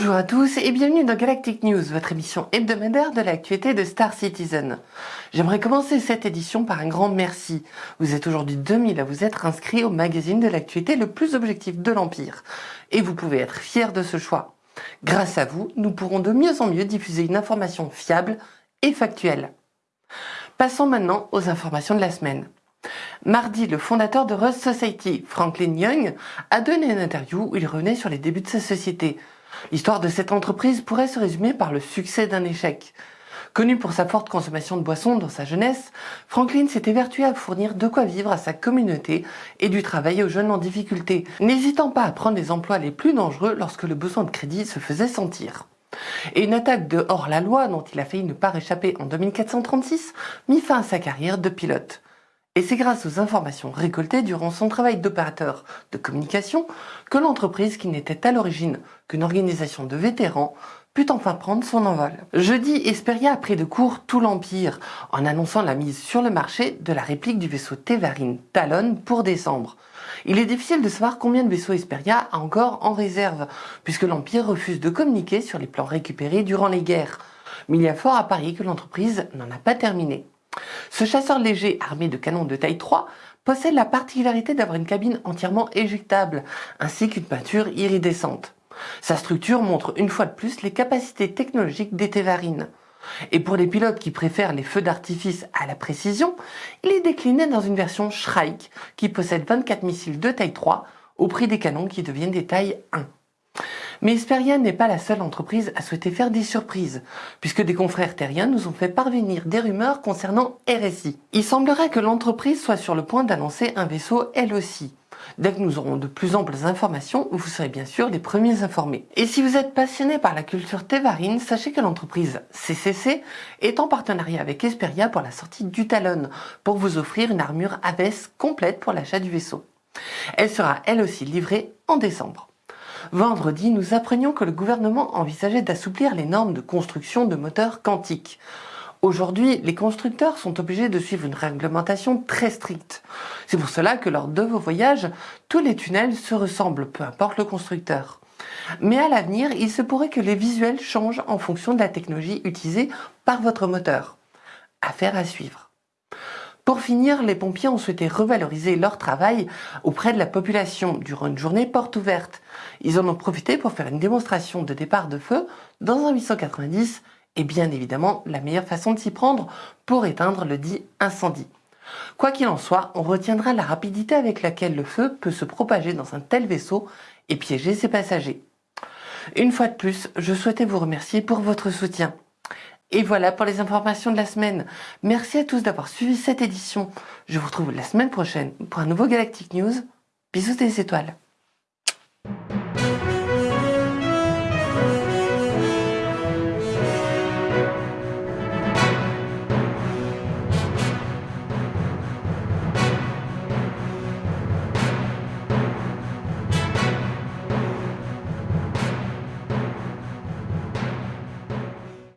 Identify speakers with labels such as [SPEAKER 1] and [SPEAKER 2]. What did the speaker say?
[SPEAKER 1] Bonjour à tous et bienvenue dans Galactic News, votre émission hebdomadaire de l'actualité de Star Citizen. J'aimerais commencer cette édition par un grand merci. Vous êtes aujourd'hui 2000 à vous être inscrits au magazine de l'actualité le plus objectif de l'Empire. Et vous pouvez être fiers de ce choix. Grâce à vous, nous pourrons de mieux en mieux diffuser une information fiable et factuelle. Passons maintenant aux informations de la semaine. Mardi, le fondateur de Rust Society, Franklin Young, a donné une interview où il revenait sur les débuts de sa société. L'histoire de cette entreprise pourrait se résumer par le succès d'un échec. Connu pour sa forte consommation de boissons dans sa jeunesse, Franklin s'était vertué à fournir de quoi vivre à sa communauté et du travail aux jeunes en difficulté, n'hésitant pas à prendre les emplois les plus dangereux lorsque le besoin de crédit se faisait sentir. Et une attaque de hors-la-loi dont il a failli ne pas échapper en 2436 mit fin à sa carrière de pilote. Et c'est grâce aux informations récoltées durant son travail d'opérateur de communication que l'entreprise, qui n'était à l'origine qu'une organisation de vétérans, put enfin prendre son envol. Jeudi, Esperia a pris de court tout l'Empire en annonçant la mise sur le marché de la réplique du vaisseau Tevarin Talon pour décembre. Il est difficile de savoir combien de vaisseaux Esperia a encore en réserve, puisque l'Empire refuse de communiquer sur les plans récupérés durant les guerres. Mais il y a fort à parier que l'entreprise n'en a pas terminé. Ce chasseur léger armé de canons de taille 3 possède la particularité d'avoir une cabine entièrement éjectable, ainsi qu'une peinture iridescente. Sa structure montre une fois de plus les capacités technologiques des Tévarines. Et pour les pilotes qui préfèrent les feux d'artifice à la précision, il est décliné dans une version Shrike qui possède 24 missiles de taille 3 au prix des canons qui deviennent des tailles 1. Mais Esperia n'est pas la seule entreprise à souhaiter faire des surprises, puisque des confrères terriens nous ont fait parvenir des rumeurs concernant RSI. Il semblerait que l'entreprise soit sur le point d'annoncer un vaisseau elle aussi. Dès que nous aurons de plus amples informations, vous serez bien sûr les premiers informés. Et si vous êtes passionné par la culture tévarine, sachez que l'entreprise CCC est en partenariat avec Esperia pour la sortie du Talon, pour vous offrir une armure Aves complète pour l'achat du vaisseau. Elle sera elle aussi livrée en décembre. Vendredi, nous apprenions que le gouvernement envisageait d'assouplir les normes de construction de moteurs quantiques. Aujourd'hui, les constructeurs sont obligés de suivre une réglementation très stricte. C'est pour cela que lors de vos voyages, tous les tunnels se ressemblent, peu importe le constructeur. Mais à l'avenir, il se pourrait que les visuels changent en fonction de la technologie utilisée par votre moteur. Affaire à suivre. Pour finir, les pompiers ont souhaité revaloriser leur travail auprès de la population durant une journée porte ouverte. Ils en ont profité pour faire une démonstration de départ de feu dans un 890 et bien évidemment la meilleure façon de s'y prendre pour éteindre le dit incendie. Quoi qu'il en soit, on retiendra la rapidité avec laquelle le feu peut se propager dans un tel vaisseau et piéger ses passagers. Une fois de plus, je souhaitais vous remercier pour votre soutien. Et voilà pour les informations de la semaine. Merci à tous d'avoir suivi cette édition. Je vous retrouve la semaine prochaine pour un nouveau Galactic News. Bisous des étoiles.